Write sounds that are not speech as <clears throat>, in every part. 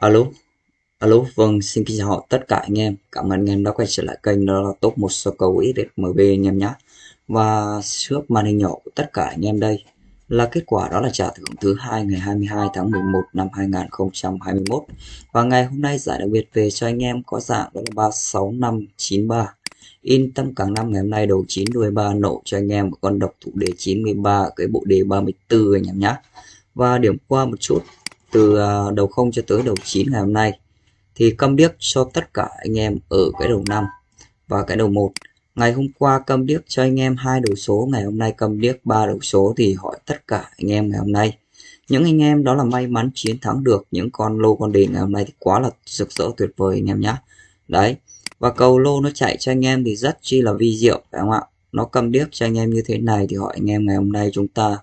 Alo, alo, vâng, xin kính chào tất cả anh em. Cảm ơn anh em đã quay trở lại kênh đó là top một số cầu XMB anh em nhé. Và trước màn hình nhỏ của tất cả anh em đây là kết quả đó là trả thưởng thứ hai ngày 22 tháng 11 năm 2021. Và ngày hôm nay giải đặc biệt về cho anh em có dạng đó là 36593. In tâm càng năm ngày hôm nay đầu 9 đuôi 3 nổ cho anh em một con độc thủ đề 93 cái bộ đề 34 anh em nhé. Và điểm qua một chút từ à, đầu 0 cho tới đầu 9 ngày hôm nay, thì câm điếc cho tất cả anh em ở cái đầu 5 và cái đầu 1 ngày hôm qua câm điếc cho anh em hai đầu số, ngày hôm nay câm điếc ba đầu số thì hỏi tất cả anh em ngày hôm nay. Những anh em đó là may mắn chiến thắng được những con lô con đề ngày hôm nay thì quá là rực rỡ tuyệt vời anh em nhé đấy, và cầu lô nó chạy cho anh em thì rất chi là vi diệu, phải không ạ? Nó câm điếc cho anh em như thế này thì hỏi anh em ngày hôm nay chúng ta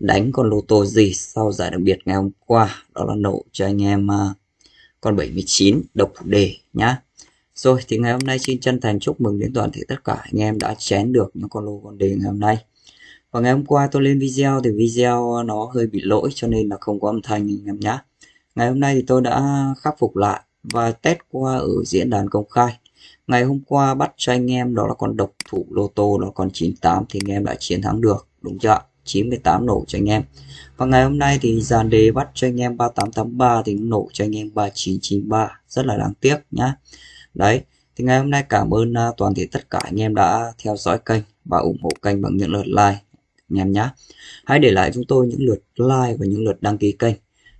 đánh con lô tô gì sau giải đặc biệt ngày hôm qua? Đó là nổ cho anh em uh, con 79 độc đề nhá. Rồi thì ngày hôm nay xin chân thành chúc mừng đến toàn thể tất cả anh em đã chén được những con lô con đề ngày hôm nay. Và ngày hôm qua tôi lên video thì video nó hơi bị lỗi cho nên là không có âm thanh anh em nhá. Ngày hôm nay thì tôi đã khắc phục lại và test qua ở diễn đàn công khai. Ngày hôm qua bắt cho anh em đó là con độc thủ lô tô đó còn 98 thì anh em đã chiến thắng được đúng chưa 98 nổ cho anh em. Và ngày hôm nay thì dàn đề bắt cho anh em 3883 thì nổ cho anh em 3993 rất là đáng tiếc nhá. Đấy, thì ngày hôm nay cảm ơn à, toàn thể tất cả anh em đã theo dõi kênh và ủng hộ kênh bằng những lượt like anh em nhé hãy để lại chúng tôi những lượt like và những lượt đăng ký kênh.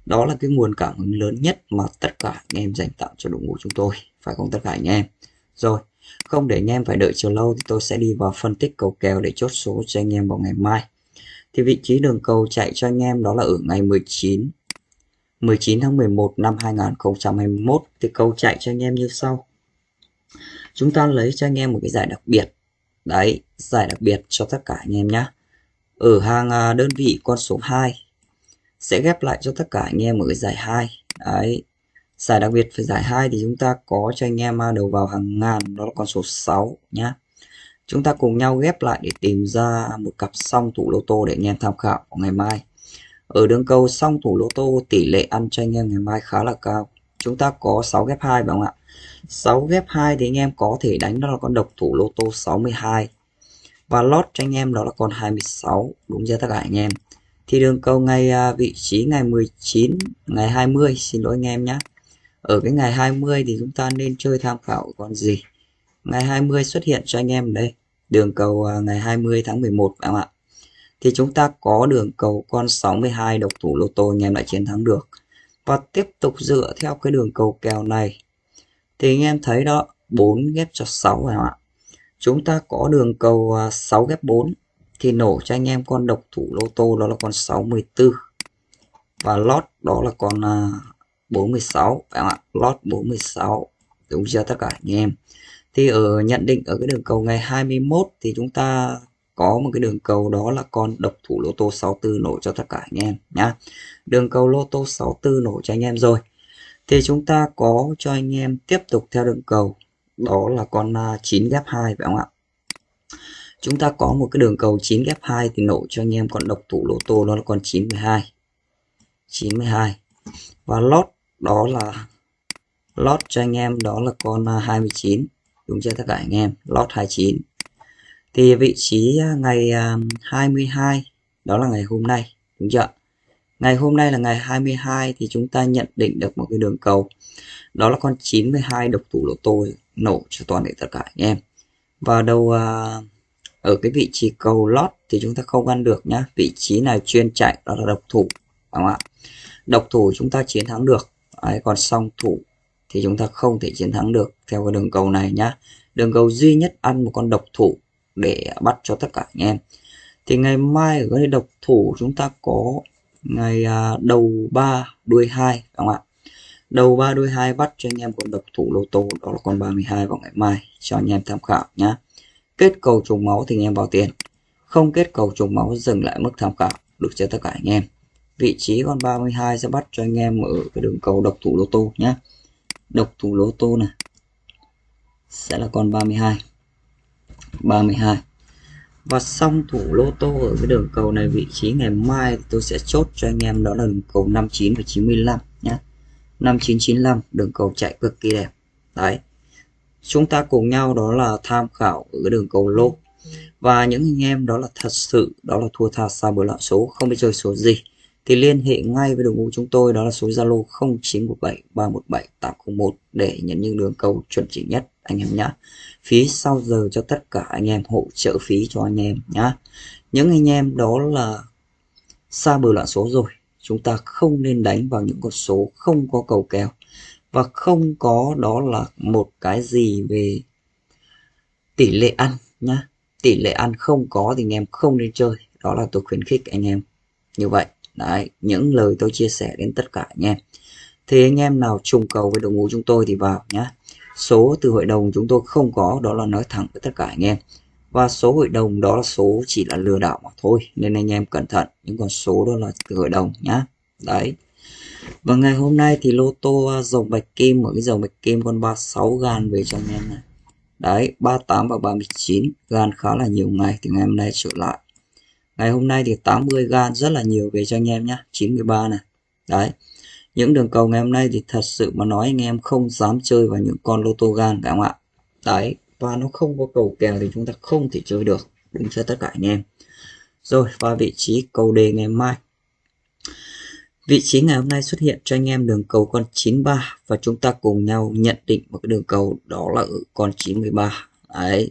Đó là cái nguồn cảm hứng lớn nhất mà tất cả anh em dành tặng cho đội ngũ chúng tôi, phải không tất cả anh em? Rồi, không để anh em phải đợi chờ lâu thì tôi sẽ đi vào phân tích cầu kèo để chốt số cho anh em vào ngày mai thì vị trí đường cầu chạy cho anh em đó là ở ngày 19 19 tháng 11 năm 2021 thì cầu chạy cho anh em như sau. Chúng ta lấy cho anh em một cái giải đặc biệt. Đấy, giải đặc biệt cho tất cả anh em nhé ở hàng à, đơn vị con số 2 sẽ ghép lại cho tất cả anh em ở cái giải 2 đấy, giải đặc biệt phải giải 2 thì chúng ta có cho anh em à, đầu vào hàng ngàn, đó là con số 6 nhá. Chúng ta cùng nhau ghép lại để tìm ra một cặp song thủ lô tô để anh em tham khảo ngày mai. Ở đường cầu song thủ lô tô tỷ lệ ăn cho anh em ngày mai khá là cao. Chúng ta có 6 ghép 2 phải không ạ? 6 ghép 2 thì anh em có thể đánh đó là con độc thủ lô tô 62. Và lót cho anh em đó là con 26, đúng chưa tất cả anh em. Thì đường cầu ngày à, vị trí ngày 19, ngày 20, xin lỗi anh em nhé. Ở cái ngày 20 thì chúng ta nên chơi tham khảo con gì? Ngày 20 xuất hiện cho anh em đây. Đường cầu à, ngày 20 tháng 11 các không ạ? Thì chúng ta có đường cầu con 62 độc thủ lô tô anh em lại chiến thắng được. Và tiếp tục dựa theo cái đường cầu kèo này. Thì anh em thấy đó 4 ghép cho 6 các không ạ? Chúng ta có đường cầu à, 6 ghép 4 thì nổ cho anh em con độc thủ lô tô đó là con 64 và lót đó là con à, 46 các phải ạ? Lót 46 đúng chưa tất cả anh em? Thì ở nhận định ở cái đường cầu ngày 21 thì chúng ta có một cái đường cầu đó là con độc thủ lô tô 64 nổ cho tất cả anh em nhá. Đường cầu lô tô 64 nổ cho anh em rồi. Thì chúng ta có cho anh em tiếp tục theo đường cầu, đó là con à, 9 ghép 2 phải không ạ? Chúng ta có một cái đường cầu 9 ghép 2 thì nổ cho anh em con độc thủ lô tô, đó là con 92 92 và lót đó là, lót cho anh em đó là con à, 29 đúng chưa tất cả anh em? Lót 29 thì vị trí à, ngày à, 22 đó là ngày hôm nay đúng chưa? Ngày hôm nay là ngày 22 thì chúng ta nhận định được một cái đường cầu. Đó là con 92 độc thủ lô tô nổ cho toàn thể tất cả anh em. Và đầu à, ở cái vị trí cầu lót thì chúng ta không ăn được nhá. Vị trí này chuyên chạy đó là độc thủ đúng không ạ? Độc thủ chúng ta chiến thắng được. Đấy, còn song thủ thì chúng ta không thể chiến thắng được theo cái đường cầu này nhá. Đường cầu duy nhất ăn một con độc thủ để bắt cho tất cả anh em. Thì ngày mai ở cái độc thủ chúng ta có ngày à, đầu 3 đuôi 2 phải không ạ. Đầu 3 đuôi 2 bắt cho anh em con độc thủ lô tô, đó là con 32 vào ngày mai cho anh em tham khảo nhá. Kết cầu trùng máu thì anh em vào tiền. Không kết cầu trùng máu dừng lại mức tham khảo, được cho tất cả anh em. Vị trí con 32 sẽ bắt cho anh em ở cái đường cầu độc thủ lô tô nhé độc thủ lô tô này. Sẽ là con 32 32 và xong thủ lô tô ở cái đường cầu này, vị trí ngày mai tôi sẽ chốt cho anh em đó là đường cầu 59 và 95 nhé 5995 đường cầu chạy cực kỳ đẹp. Đấy. Chúng ta cùng nhau đó là tham khảo ở cái đường cầu lô và những anh em đó là thật sự, đó là thua tha xa bờ lọ số, không biết chơi số gì thì liên hệ ngay với đội ngũ chúng tôi đó là số Zalo 0917 317 801 để nhận những đường cầu chuẩn chỉ nhất anh em nhé. Phí sau giờ cho tất cả anh em hỗ trợ phí cho anh em nhá. Những anh em đó là xa bờ loạn số rồi, chúng ta không nên đánh vào những con số không có cầu kèo và không có đó là một cái gì về tỷ lệ ăn nhá. Tỷ lệ ăn không có thì anh em không nên chơi. Đó là tôi khuyến khích anh em như vậy. Đấy, những lời tôi chia sẻ đến tất cả anh em. Thì anh em nào trùng cầu với đội ngũ chúng tôi thì vào nhé. Số từ hội đồng chúng tôi không có, đó là nói thẳng với tất cả anh em. Và số hội đồng đó là số chỉ là lừa đảo mà thôi. Nên anh em cẩn thận, những con số đó là từ hội đồng nhá. Đấy. Và ngày hôm nay thì lô tô à, dòng bạch kim ở cái dòng bạch kim con 36 gan về cho anh em này. Đấy, 38 và 39 gan khá là nhiều ngày thì ngày hôm nay trở lại ngày hôm nay thì 80 gan rất là nhiều về cho anh em nhé 93 này. Đấy. Những đường cầu ngày hôm nay thì thật sự mà nói anh em không dám chơi vào những con lô tô gan phải không ạ? Đấy, và nó không có cầu kèo thì chúng ta không thể chơi được, đúng cho tất cả anh em? Rồi và vị trí cầu đề ngày mai. Vị trí ngày hôm nay xuất hiện cho anh em đường cầu con 93 và chúng ta cùng nhau nhận định một cái đường cầu đó là ở con 93. Đấy.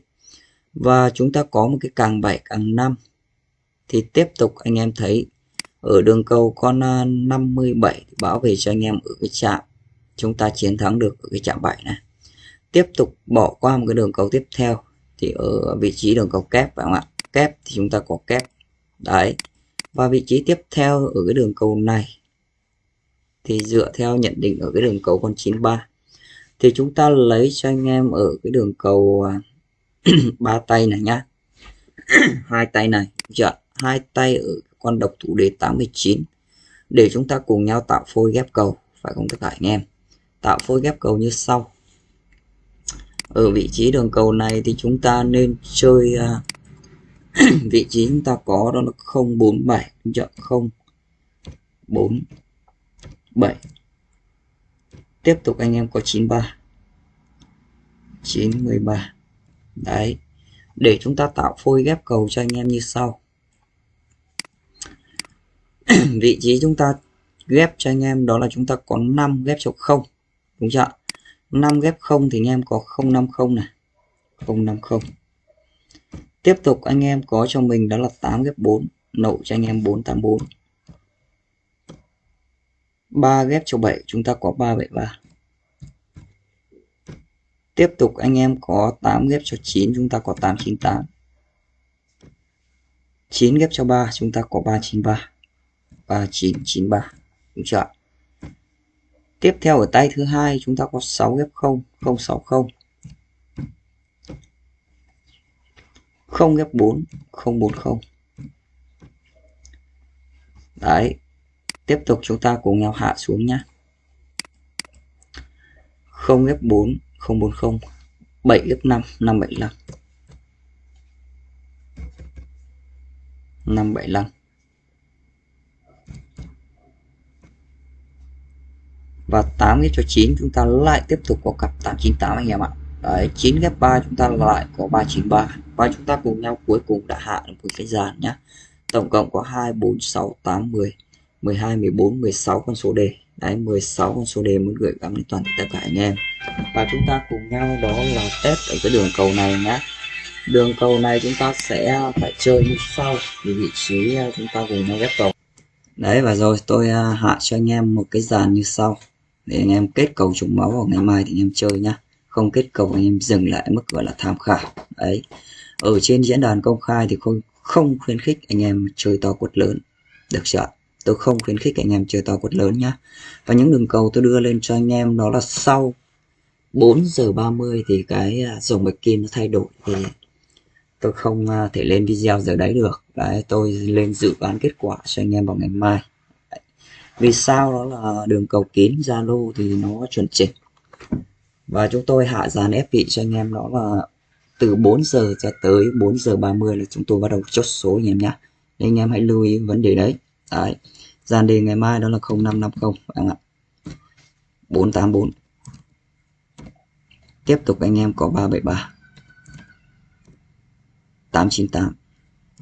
Và chúng ta có một cái càng 7 càng 5 thì tiếp tục anh em thấy ở đường cầu con 57 bảo vệ cho anh em ở cái chạm chúng ta chiến thắng được ở cái chạm 7 này. Tiếp tục bỏ qua một cái đường cầu tiếp theo thì ở vị trí đường cầu kép phải không ạ? Kép thì chúng ta có kép. Đấy. Và vị trí tiếp theo ở cái đường cầu này thì dựa theo nhận định ở cái đường cầu con 93 thì chúng ta lấy cho anh em ở cái đường cầu à, <clears throat> ba tay này nhá. <clears throat> Hai tay này chưa hai tay ở con độc thủ đề 89 để chúng ta cùng nhau tạo phôi ghép cầu. Phải không tất cả anh em? Tạo phôi ghép cầu như sau. Ở vị trí đường cầu này thì chúng ta nên chơi uh, <clears throat> vị trí chúng ta có đó là 047 chọn 047 tiếp tục anh em có 93 93 đấy. Để chúng ta tạo phôi ghép cầu cho anh em như sau vị trí chúng ta ghép cho anh em đó là chúng ta có 5 ghép cho 0 đúng chưa 5 ghép 0 thì anh em có 050 này 050 tiếp tục anh em có cho mình đó là 8 ghép 4 nậu cho anh em 484 3 ghép cho 7 chúng ta có 373 tiếp tục anh em có 8 ghép cho 9 chúng ta có 898 9 ghép cho 3 chúng ta có 393 3993 đúng chưa tiếp theo ở tay thứ hai chúng ta có 6 ghép 0 060 0 ghép 4 040 đấy, tiếp tục chúng ta cùng nhau hạ xuống nhé 0 ghép 4 040 7 ghép 5 575 575 và 8 ghép cho 9 chúng ta lại tiếp tục có cặp 898 anh em ạ. Đấy, 9 ghép 3 chúng ta lại có 393 và chúng ta cùng nhau cuối cùng đã hạ được một cái dàn nhá. Tổng cộng có 2 4 6 8 10 12 14 16 con số đề đấy 16 con số đề muốn gửi gắm đến toàn tất cả anh em. Và chúng ta cùng nhau đó là test ở cái đường cầu này nhá. Đường cầu này chúng ta sẽ phải chơi như sau. Thì vị trí à, chúng ta cùng nhau ghép cầu. Đấy và rồi tôi à, hạ cho anh em một cái dàn như sau để anh em kết cầu trùng máu vào ngày mai thì anh em chơi nhá. Không kết cầu anh em dừng lại mức gọi là tham khảo. Đấy. Ở trên diễn đàn công khai thì không không khuyến khích anh em chơi to quất lớn. Được chưa tôi không khuyến khích anh em chơi to quất lớn nhá. Và những đường cầu tôi đưa lên cho anh em đó là sau 4 giờ 30 thì cái à, dòng bạch kim nó thay đổi. Thì tôi không à, thể lên video giờ đấy được. Đấy, tôi lên dự đoán kết quả cho anh em vào ngày mai vì sao đó là đường cầu kín, Zalo thì nó chuẩn chỉnh. Và chúng tôi hạ dàn ép vị cho anh em, đó là từ 4 giờ cho tới 4 giờ 30 là chúng tôi bắt đầu chốt số anh em nhé nên anh em hãy lưu ý vấn đề đấy. Đấy. Dàn đề ngày mai đó là 0550 anh ạ. 484 tiếp tục anh em có 373 898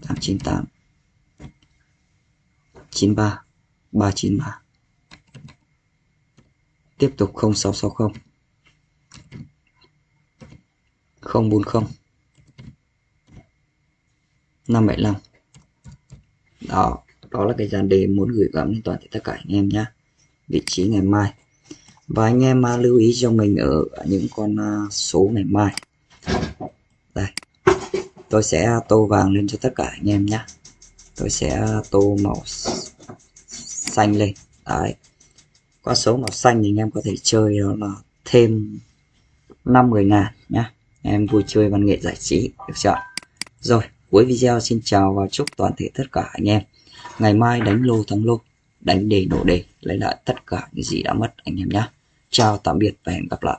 898 93 393 tiếp tục 0660 040 575 đó đó là cái dàn đề muốn gửi gắm đến toàn thể tất cả anh em nhé vị trí ngày mai. Và anh em à, lưu ý cho mình ở những con à, số ngày mai. Đây. Tôi sẽ à, tô vàng lên cho tất cả anh em nhé tôi sẽ tô màu xanh lên. Đấy. Qua số màu xanh thì anh em có thể chơi đó là thêm 50 ngàn nhá. Em vui chơi văn nghệ giải trí, được chưa rồi, cuối video xin chào và chúc toàn thể tất cả anh em. Ngày mai đánh lô thắng lô, đánh đề nổ đề, lấy lại tất cả những gì đã mất anh em nhé chào tạm biệt và hẹn gặp lại.